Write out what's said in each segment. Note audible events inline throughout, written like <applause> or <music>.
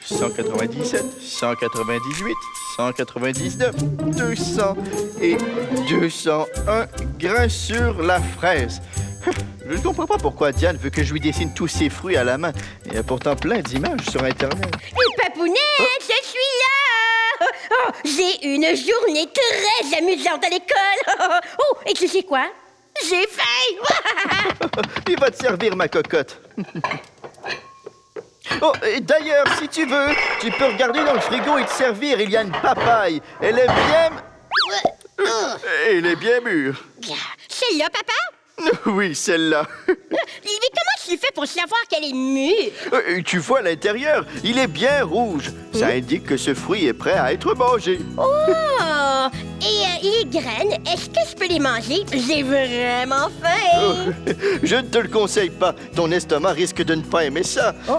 197, 198, 199, 200 et 201 grains sur la fraise. <laughs> Je ne comprends pas pourquoi Diane veut que je lui dessine tous ces fruits à la main. Il y a pourtant plein d'images sur Internet. Papounette, je suis là! Oh, j'ai une journée très amusante à l'école. <laughs> Oh, et tu sais quoi? J'ai faim! <laughs> Il va te servir, ma cocotte. Oh, et d'ailleurs, si tu veux, tu peux regarder dans le frigo et te servir. Il y a une papaye. Elle est bien... Elle est bien mûre. Celle-là, papa? <laughs> Oui, celle-là. <laughs> Mais comment tu fais pour savoir qu'elle est mûre? Euh, Tu vois l'intérieur, il est bien rouge. Ça indique que ce fruit est prêt à être mangé. Oh! Et euh, les graines, est-ce que je peux les manger? J'ai vraiment faim! <laughs> Je ne te le conseille pas. Ton estomac risque de ne pas aimer ça. Oh.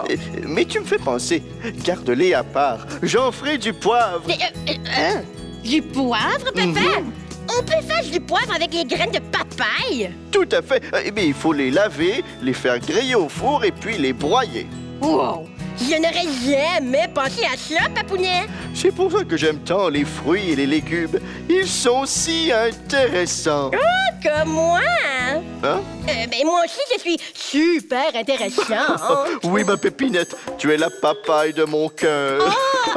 Mais tu me fais penser. Garde-les à part. J'en ferai du poivre. Mais, euh, euh, hein? Du poivre, papa? Mhm. On peut faire du poivre avec les graines de papaye? Tout à fait. Mais il faut les laver, les faire griller au four et puis les broyer. Wow! Je n'aurais jamais pensé à ça, papounet! C'est pour ça que j'aime tant les fruits et les légumes. Ils sont si intéressants. Comme moi! Hein? Euh, ben, moi aussi, je suis super intéressant. <laughs> Oui, ma pépinette, tu es la papaye de mon cœur.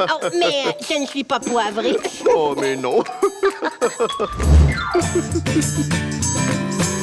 Oh, oh, mais je ne suis pas poivrée. Oh, mais non. <laughs>